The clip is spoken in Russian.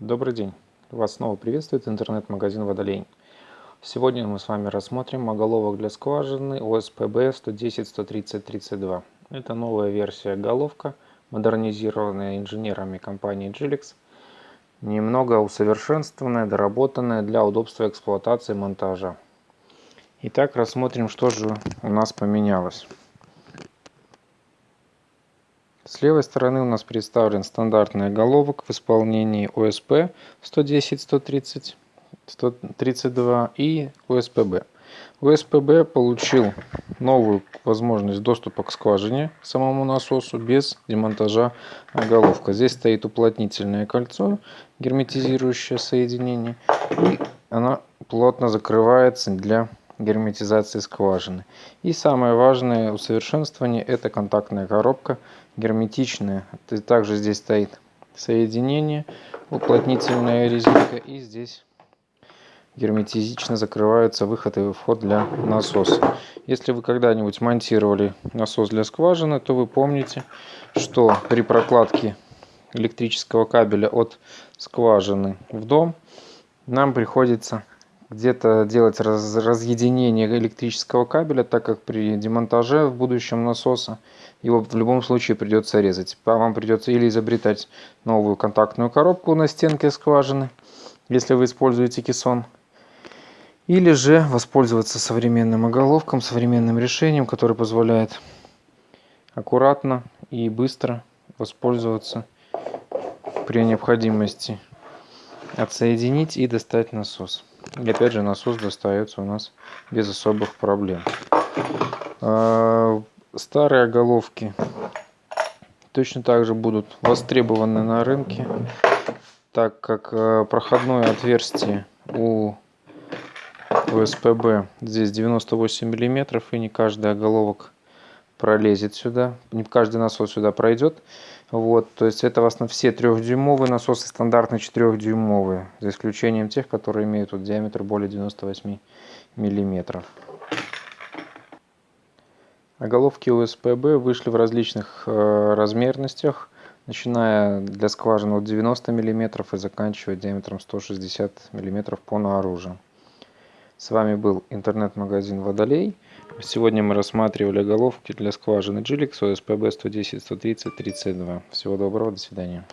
Добрый день! Вас снова приветствует интернет-магазин Водолей. Сегодня мы с вами рассмотрим оголовок для скважины ОСПБ 110-130-32. Это новая версия головка, модернизированная инженерами компании Gilix, немного усовершенствованная, доработанная для удобства эксплуатации монтажа. Итак, рассмотрим, что же у нас поменялось. С левой стороны у нас представлен стандартный головок в исполнении ОСП 110-130, 132 и ОСПБ. ОСПБ получил новую возможность доступа к скважине, к самому насосу, без демонтажа головка. Здесь стоит уплотнительное кольцо, герметизирующее соединение, и она плотно закрывается для герметизации скважины. И самое важное усовершенствование это контактная коробка герметичная. Также здесь стоит соединение, уплотнительная резинка и здесь герметизично закрывается выход и вход для насоса. Если вы когда-нибудь монтировали насос для скважины, то вы помните, что при прокладке электрического кабеля от скважины в дом нам приходится где-то делать раз, разъединение электрического кабеля, так как при демонтаже в будущем насоса его в любом случае придется резать. Вам придется или изобретать новую контактную коробку на стенке скважины, если вы используете кессон, или же воспользоваться современным оголовком, современным решением, которое позволяет аккуратно и быстро воспользоваться при необходимости отсоединить и достать насос. И опять же насос достается у нас без особых проблем. А, старые головки точно так же будут востребованы на рынке, так как а, проходное отверстие у УСПБ здесь 98 миллиметров и не каждый оголовок пролезет сюда, не каждый насос сюда пройдет. Вот, то есть это в основном все трехдюймовые насосы, стандартные четырехдюймовые, за исключением тех, которые имеют вот диаметр более 98 миллиметров. Оголовки УСПБ вышли в различных э, размерностях, начиная для скважин от 90 мм и заканчивая диаметром 160 мм по наружу. С вами был интернет-магазин Водолей. Сегодня мы рассматривали головки для скважины Gilix OSPB 110 130 32. Всего доброго, до свидания.